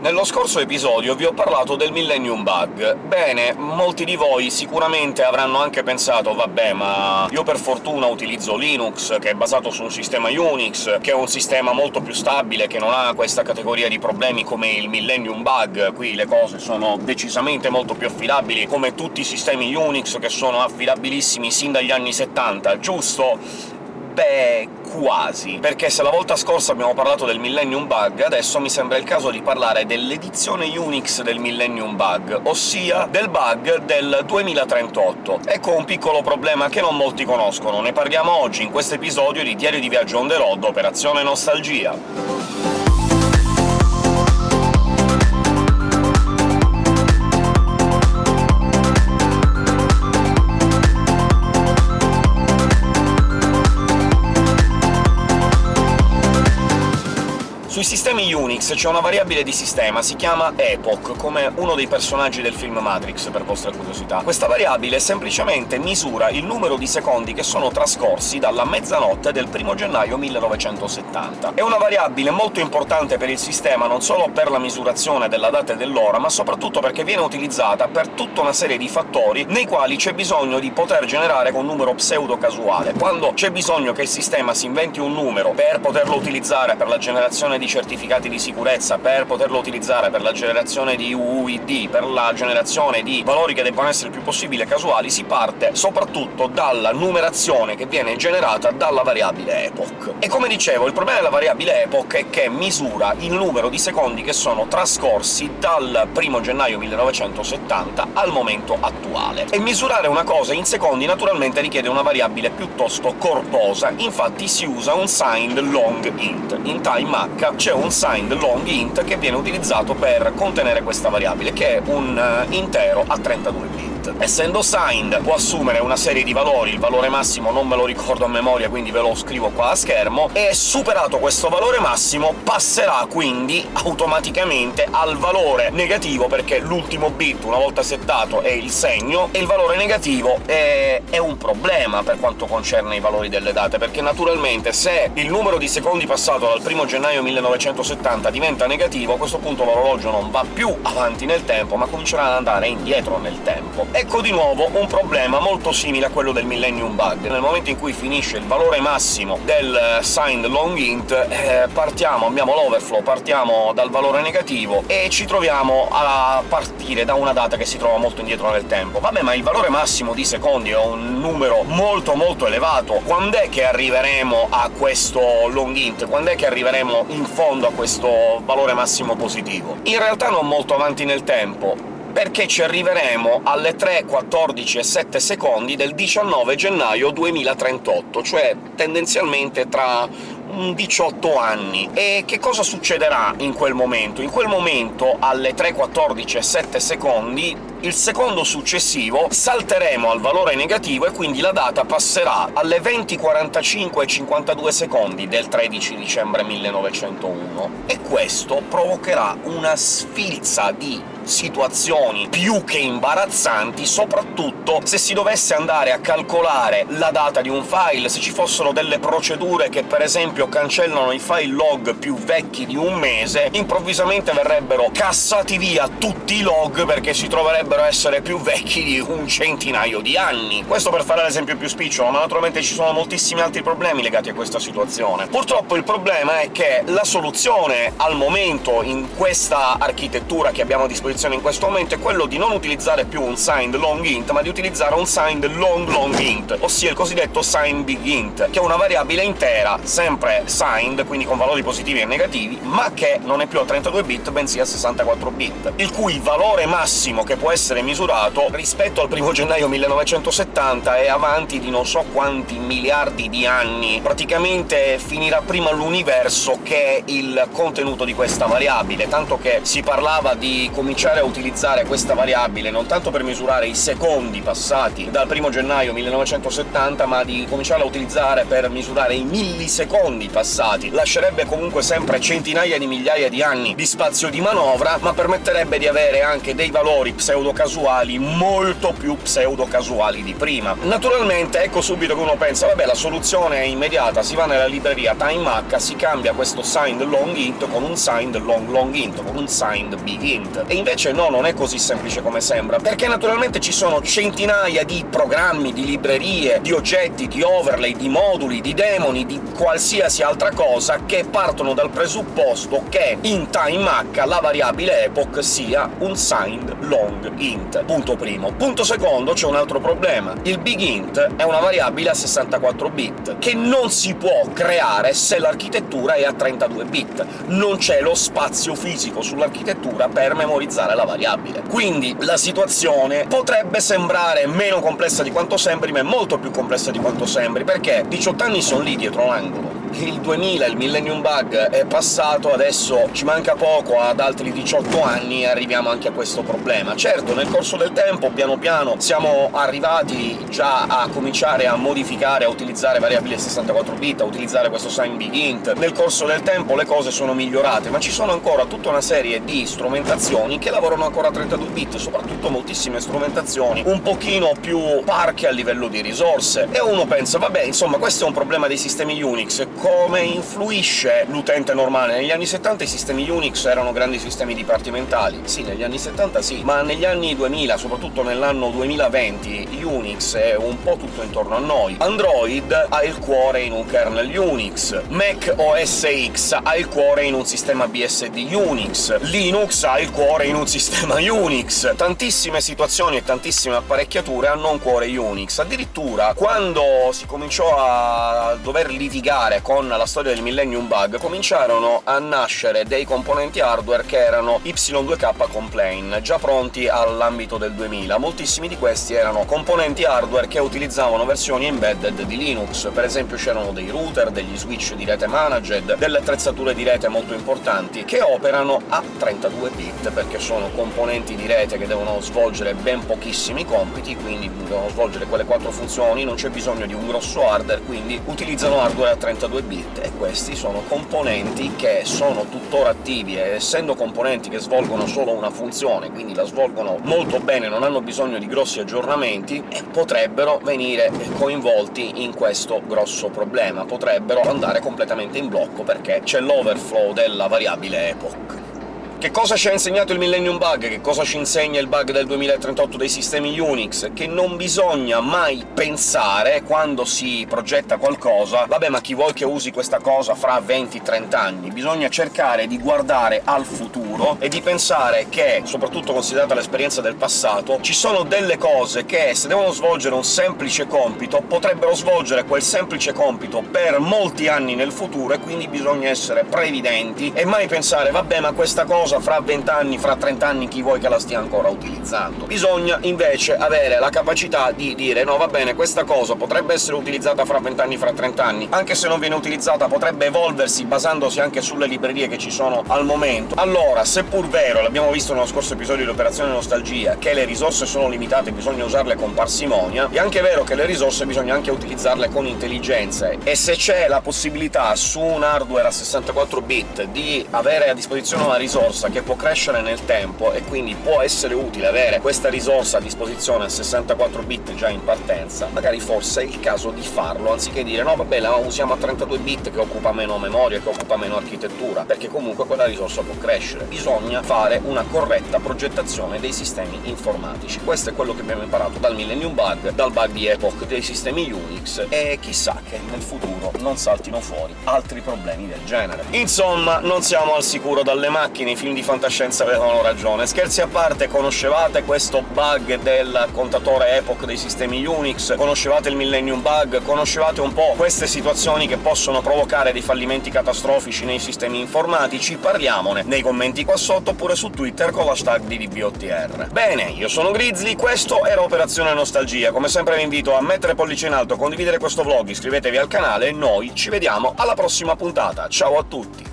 Nello scorso episodio vi ho parlato del Millennium Bug. Bene, molti di voi sicuramente avranno anche pensato «Vabbè, ma io per fortuna utilizzo Linux, che è basato su un sistema Unix, che è un sistema molto più stabile, che non ha questa categoria di problemi come il Millennium Bug, qui le cose sono decisamente molto più affidabili, come tutti i sistemi Unix che sono affidabilissimi sin dagli anni 70, giusto? Beh, quasi, perché se la volta scorsa abbiamo parlato del Millennium Bug, adesso mi sembra il caso di parlare dell'edizione Unix del Millennium Bug, ossia del bug del 2038. Ecco un piccolo problema che non molti conoscono, ne parliamo oggi in questo episodio di Diario di Viaggio on the road, Operazione Nostalgia. Sui sistemi Unix c'è una variabile di sistema, si chiama epoch, come uno dei personaggi del film Matrix, per vostra curiosità. Questa variabile semplicemente misura il numero di secondi che sono trascorsi dalla mezzanotte del 1 gennaio 1970. È una variabile molto importante per il sistema, non solo per la misurazione della data e dell'ora, ma soprattutto perché viene utilizzata per tutta una serie di fattori nei quali c'è bisogno di poter generare con numero pseudo-casuale. Quando c'è bisogno che il sistema si inventi un numero per poterlo utilizzare per la generazione di certificati di sicurezza per poterlo utilizzare per la generazione di UUID, per la generazione di valori che debbano essere il più possibile casuali, si parte soprattutto dalla numerazione che viene generata dalla variabile epoch. E come dicevo, il problema della variabile epoch è che misura il numero di secondi che sono trascorsi dal 1 gennaio 1970 al momento attuale. E misurare una cosa in secondi naturalmente richiede una variabile piuttosto corposa, infatti si usa un signed long int. In time H c'è un signed long int che viene utilizzato per contenere questa variabile, che è un eh, intero a 32 bit. Essendo signed può assumere una serie di valori, il valore massimo non me lo ricordo a memoria, quindi ve lo scrivo qua a schermo, e superato questo valore massimo passerà quindi automaticamente al valore negativo, perché l'ultimo bit, una volta settato, è il segno, e il valore negativo è, è un problema per quanto concerne i valori delle date, perché naturalmente se il numero di secondi passato dal 1 gennaio 1970 diventa negativo, a questo punto l'orologio non va più avanti nel tempo, ma comincerà ad andare indietro nel tempo. Ecco di nuovo un problema molto simile a quello del Millennium Bug. Nel momento in cui finisce il valore massimo del eh, signed long int, eh, partiamo, abbiamo l'overflow, partiamo dal valore negativo e ci troviamo a partire da una data che si trova molto indietro nel tempo. Vabbè, ma il valore massimo di secondi è un numero molto molto elevato. Quando è che arriveremo a questo long int? Quando è che arriveremo in fondo a questo valore massimo positivo? In realtà non molto avanti nel tempo, perché ci arriveremo alle 3, 14 e 7 secondi del 19 gennaio 2038, cioè tendenzialmente tra 18 anni. E che cosa succederà in quel momento? In quel momento, alle 3, 14 e 7 secondi, il secondo successivo salteremo al valore negativo e quindi la data passerà alle 20.45 e 52 secondi del 13 dicembre 1901, e questo provocherà una sfilza di situazioni più che imbarazzanti, soprattutto se si dovesse andare a calcolare la data di un file, se ci fossero delle procedure che per esempio cancellano i file log più vecchi di un mese, improvvisamente verrebbero cassati via tutti i log perché si troverebbero a essere più vecchi di un centinaio di anni. Questo per fare l'esempio più spicciolo, ma naturalmente ci sono moltissimi altri problemi legati a questa situazione. Purtroppo il problema è che la soluzione al momento in questa architettura che abbiamo a disposizione posizione in questo momento è quello di non utilizzare più un signed long int, ma di utilizzare un signed long long int, ossia il cosiddetto signed big int, che è una variabile intera, sempre signed, quindi con valori positivi e negativi, ma che non è più a 32 bit, bensì a 64 bit, il cui valore massimo che può essere misurato rispetto al 1 gennaio 1970 è avanti di non so quanti miliardi di anni. Praticamente finirà prima l'universo che il contenuto di questa variabile, tanto che si parlava di cominciare cominciare a utilizzare questa variabile non tanto per misurare i secondi passati dal 1 gennaio 1970, ma di cominciarla a utilizzare per misurare i millisecondi passati. Lascerebbe comunque sempre centinaia di migliaia di anni di spazio di manovra, ma permetterebbe di avere anche dei valori pseudo-casuali molto più pseudo-casuali di prima. Naturalmente ecco subito che uno pensa «vabbè, la soluzione è immediata, si va nella libreria TimeHack, si cambia questo signed long int con un signed long long int, con un signed big int». E invece no, non è così semplice come sembra, perché naturalmente ci sono centinaia di programmi, di librerie, di oggetti, di overlay, di moduli, di demoni, di qualsiasi altra cosa che partono dal presupposto che in TimeHack la variabile epoch sia un signed long int. Punto primo. Punto secondo, c'è un altro problema. Il big int è una variabile a 64 bit, che non si può creare se l'architettura è a 32 bit. Non c'è lo spazio fisico sull'architettura per memorizzare la variabile. Quindi la situazione potrebbe sembrare meno complessa di quanto sembri, ma è molto più complessa di quanto sembri, perché 18 anni sono lì dietro l'angolo il 2000, il Millennium Bug, è passato, adesso ci manca poco ad altri 18 anni arriviamo anche a questo problema. Certo, nel corso del tempo, piano piano, siamo arrivati già a cominciare a modificare, a utilizzare variabili 64 bit, a utilizzare questo sign big int. Nel corso del tempo le cose sono migliorate, ma ci sono ancora tutta una serie di strumentazioni che lavorano ancora a 32 bit, soprattutto moltissime strumentazioni un pochino più parche a livello di risorse. E uno pensa «vabbè, insomma, questo è un problema dei sistemi Unix, come influisce l'utente normale. Negli anni 70 i sistemi Unix erano grandi sistemi dipartimentali. Sì, negli anni 70 sì, ma negli anni 2000, soprattutto nell'anno 2020, Unix è un po' tutto intorno a noi. Android ha il cuore in un kernel Unix, Mac OS X ha il cuore in un sistema BSD Unix, Linux ha il cuore in un sistema Unix. Tantissime situazioni e tantissime apparecchiature hanno un cuore Unix. Addirittura, quando si cominciò a dover litigare con la storia del Millennium Bug, cominciarono a nascere dei componenti hardware che erano Y2K Complain, già pronti all'ambito del 2000. Moltissimi di questi erano componenti hardware che utilizzavano versioni embedded di Linux, per esempio c'erano dei router, degli switch di rete managed, delle attrezzature di rete molto importanti, che operano a 32 bit, perché sono componenti di rete che devono svolgere ben pochissimi compiti, quindi devono svolgere quelle quattro funzioni, non c'è bisogno di un grosso hardware, quindi utilizzano hardware a 32 2 bit, e questi sono componenti che sono tuttora attivi, e essendo componenti che svolgono solo una funzione, quindi la svolgono molto bene, non hanno bisogno di grossi aggiornamenti, potrebbero venire coinvolti in questo grosso problema, potrebbero andare completamente in blocco, perché c'è l'overflow della variabile epoch. Che cosa ci ha insegnato il Millennium Bug? Che cosa ci insegna il bug del 2038 dei sistemi Unix? Che non bisogna mai pensare, quando si progetta qualcosa «vabbè, ma chi vuoi che usi questa cosa fra 20-30 anni?» Bisogna cercare di guardare al futuro e di pensare che, soprattutto considerata l'esperienza del passato, ci sono delle cose che, se devono svolgere un semplice compito, potrebbero svolgere quel semplice compito per molti anni nel futuro, e quindi bisogna essere previdenti e mai pensare «vabbè, ma questa cosa cosa fra 20 anni, fra 30 anni, chi vuoi che la stia ancora utilizzando. Bisogna invece avere la capacità di dire «no, va bene, questa cosa potrebbe essere utilizzata fra 20 anni, fra 30 anni, anche se non viene utilizzata potrebbe evolversi basandosi anche sulle librerie che ci sono al momento». Allora, seppur vero, l'abbiamo visto nello scorso episodio di Operazione Nostalgia, che le risorse sono limitate bisogna usarle con parsimonia, è anche vero che le risorse bisogna anche utilizzarle con intelligenza, e se c'è la possibilità su un hardware a 64 bit di avere a disposizione una risorsa risorsa che può crescere nel tempo, e quindi può essere utile avere questa risorsa a disposizione a 64 bit già in partenza, magari forse è il caso di farlo, anziché dire «no, vabbè, la usiamo a 32 bit che occupa meno memoria, che occupa meno architettura», perché comunque quella risorsa può crescere. Bisogna fare una corretta progettazione dei sistemi informatici. Questo è quello che abbiamo imparato dal Millennium Bug, dal bug di Epoch dei sistemi Unix, e chissà che nel futuro non saltino fuori altri problemi del genere. Insomma, non siamo al sicuro dalle macchine, i film di fantascienza avevano ragione. Scherzi a parte, conoscevate questo bug del contatore Epoch dei sistemi Unix? Conoscevate il Millennium Bug? Conoscevate un po' queste situazioni che possono provocare dei fallimenti catastrofici nei sistemi informatici? Parliamone nei commenti qua sotto, oppure su Twitter con l'hashtag di DBOTR. Bene, io sono Grizzly, questo era Operazione Nostalgia. Come sempre vi invito a mettere pollice in alto, condividere questo vlog, iscrivetevi al canale e noi ci vediamo alla prossima puntata. Ciao a tutti!